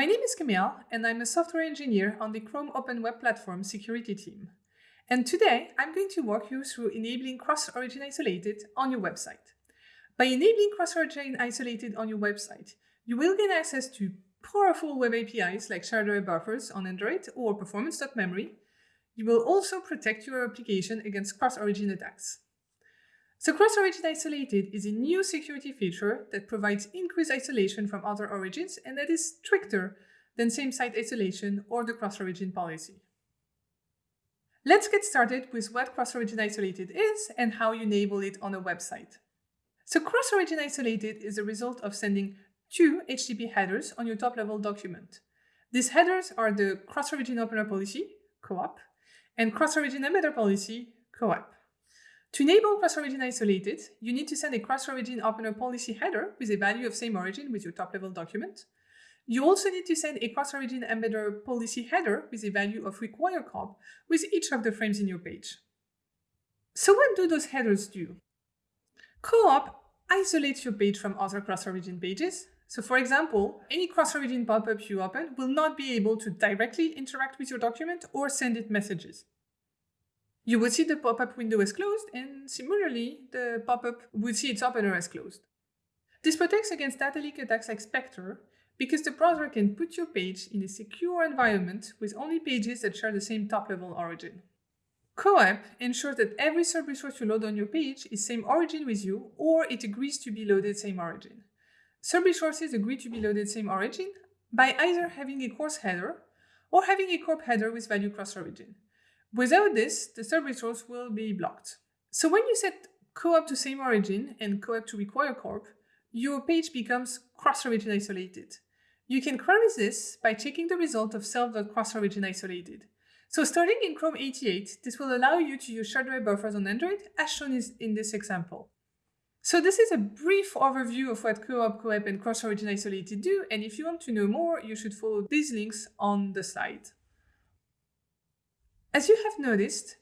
My name is Camille, and I'm a software engineer on the Chrome Open Web Platform security team. And today, I'm going to walk you through enabling cross-origin isolated on your website. By enabling cross-origin isolated on your website, you will gain access to powerful web APIs like shared buffers on Android or performance.memory. You will also protect your application against cross-origin attacks. So cross-origin isolated is a new security feature that provides increased isolation from other origins and that is stricter than same-site isolation or the cross-origin policy. Let's get started with what cross-origin isolated is and how you enable it on a website. So cross-origin isolated is a result of sending two HTTP headers on your top-level document. These headers are the cross-origin opener policy, COOP, and cross-origin embedder policy, COEP. To enable cross-origin isolated, you need to send a cross-origin opener policy header with a value of same origin with your top-level document. You also need to send a cross-origin embedder policy header with a value of require corp with each of the frames in your page. So what do those headers do? Co-op isolates your page from other cross-origin pages. So for example, any cross-origin pop-up you open will not be able to directly interact with your document or send it messages. You would see the pop-up window as closed, and similarly, the pop-up would see its opener as closed. This protects against data leak attacks like Spectre, because the browser can put your page in a secure environment with only pages that share the same top-level origin. COEP ensures that every sub-resource you load on your page is same origin with you, or it agrees to be loaded same origin. Sub-resources agree to be loaded same origin by either having a CORS header or having a corp header with value cross-origin. Without this, the sub-resource will be blocked. So when you set COOP to same origin and COEP to require corp, your page becomes cross-origin isolated. You can query this by checking the result of self.cross-origin isolated. So starting in Chrome 88, this will allow you to use shared array buffers on Android as shown in this example. So this is a brief overview of what COOP, COEP, and cross-origin isolated do, and if you want to know more, you should follow these links on the slide. As you have noticed,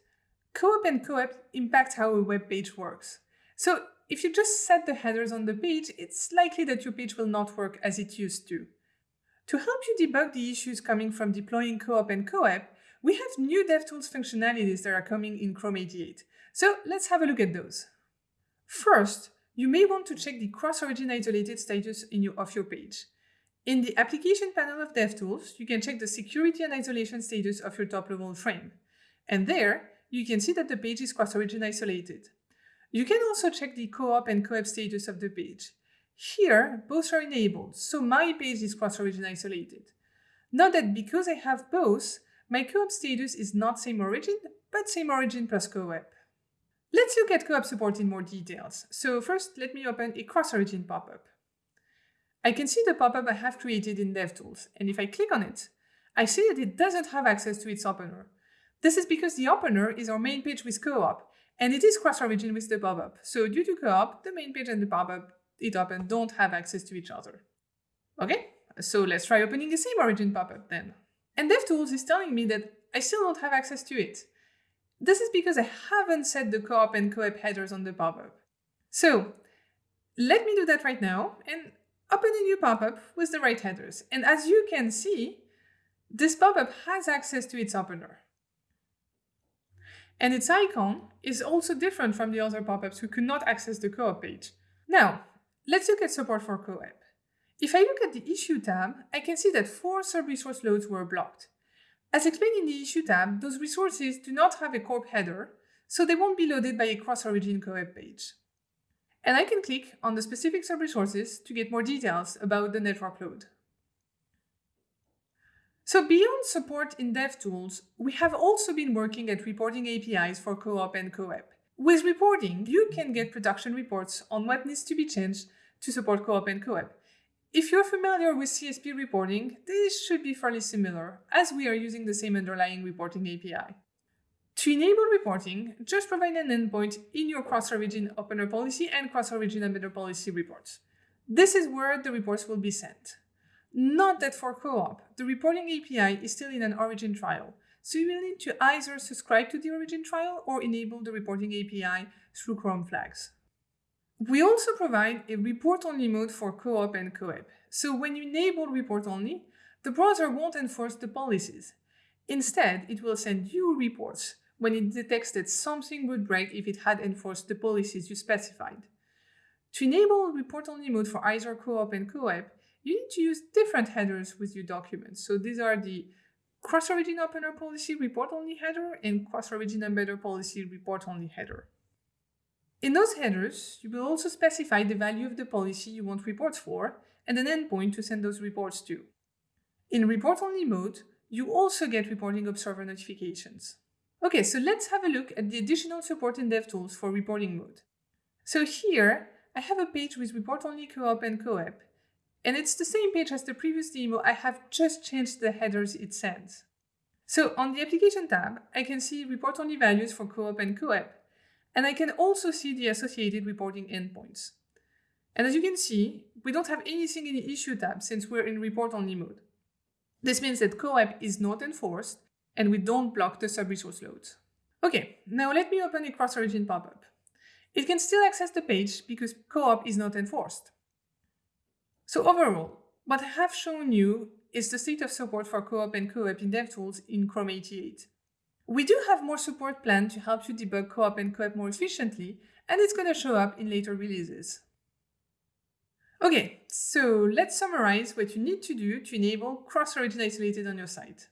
COOP and COEP impact how a web page works. So if you just set the headers on the page, it's likely that your page will not work as it used to. To help you debug the issues coming from deploying COOP and COEP, we have new DevTools functionalities that are coming in Chrome 88. So let's have a look at those. First, you may want to check the cross-origin isolated status your, of your page. In the application panel of DevTools, you can check the security and isolation status of your top-level frame. And there, you can see that the page is cross-origin isolated. You can also check the co-op and co-op status of the page. Here, both are enabled, so my page is cross-origin isolated. Note that because I have both, my co-op status is not same origin, but same origin plus co-op. Let's look at co-op support in more details. So first, let me open a cross-origin pop-up. I can see the pop-up I have created in DevTools, and if I click on it, I see that it doesn't have access to its opener. This is because the opener is our main page with co-op, and it is cross-origin with the pop-up. So due to co-op, the main page and the pop-up it open don't have access to each other. Okay, so let's try opening the same origin pop-up then. And DevTools is telling me that I still don't have access to it. This is because I haven't set the co-op and co-op headers on the pop-up. So let me do that right now and open a new pop-up with the right headers. And as you can see, this pop-up has access to its opener. And its icon is also different from the other pop-ups who could not access the co-op page. Now, let's look at support for co-op. If I look at the Issue tab, I can see that four sub-resource loads were blocked. As explained in the Issue tab, those resources do not have a corp header, so they won't be loaded by a cross-origin co-op page and I can click on the specific sub-resources to get more details about the network load. So beyond support in DevTools, we have also been working at reporting APIs for co-op and co-op. With reporting, you can get production reports on what needs to be changed to support co-op and co-op. If you're familiar with CSP reporting, this should be fairly similar, as we are using the same underlying reporting API. To enable reporting, just provide an endpoint in your cross-origin opener policy and cross-origin embedder policy reports. This is where the reports will be sent. Note that for co-op, the reporting API is still in an origin trial, so you will need to either subscribe to the origin trial or enable the reporting API through Chrome flags. We also provide a report-only mode for co-op and co-op. So when you enable report-only, the browser won't enforce the policies. Instead, it will send you reports when it detects that something would break if it had enforced the policies you specified. To enable report-only mode for either co-op and co-op, you need to use different headers with your documents. So these are the cross-origin opener policy report-only header and cross-origin embedder policy report-only header. In those headers, you will also specify the value of the policy you want reports for and an endpoint to send those reports to. In report-only mode, you also get reporting observer notifications. Okay, so let's have a look at the additional support in DevTools for reporting mode. So here, I have a page with report-only co-op and co-op, and it's the same page as the previous demo, I have just changed the headers it sends. So on the application tab, I can see report-only values for co-op and co-op, and I can also see the associated reporting endpoints. And as you can see, we don't have anything in the issue tab since we're in report-only mode. This means that co-op is not enforced and we don't block the sub-resource loads. Okay, now let me open a cross-origin pop-up. It can still access the page because co-op is not enforced. So overall, what I have shown you is the state of support for co-op and co-op in DevTools in Chrome 88. We do have more support planned to help you debug co-op and co-op more efficiently, and it's going to show up in later releases. Okay, so let's summarize what you need to do to enable cross-origin isolated on your site.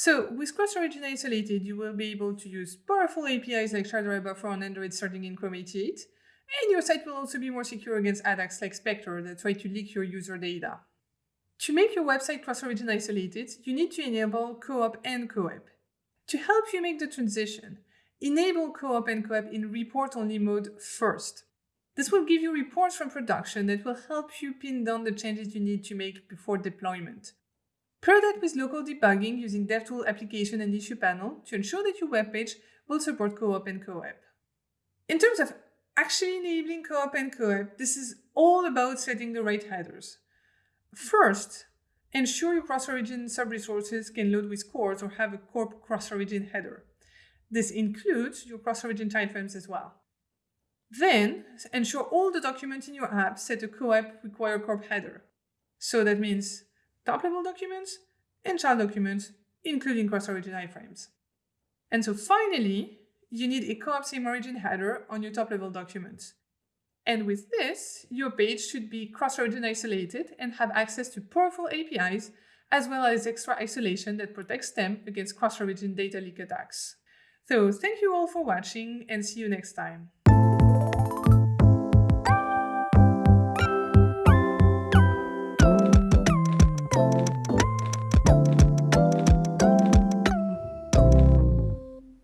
So with cross-origin isolated, you will be able to use powerful APIs like SharedArrayBuffer on Android starting in Chrome 88, and your site will also be more secure against attacks like Spectre that try to leak your user data. To make your website cross-origin isolated, you need to enable co-op and co-op. To help you make the transition, enable co-op and co-op in report-only mode first. This will give you reports from production that will help you pin down the changes you need to make before deployment. Pair that with local debugging using DevTool application and issue panel to ensure that your web page will support co-op and co-op. In terms of actually enabling co-op and co-op, this is all about setting the right headers. First, ensure your cross-origin sub-resources can load with CORS or have a corp cross-origin header. This includes your cross-origin timeframes as well. Then, ensure all the documents in your app set a co-op require corp header. So that means top-level documents and child documents, including cross-origin iframes. And so finally, you need a co-op same origin header on your top-level documents. And with this, your page should be cross-origin isolated and have access to powerful APIs, as well as extra isolation that protects them against cross-origin data leak attacks. So thank you all for watching and see you next time.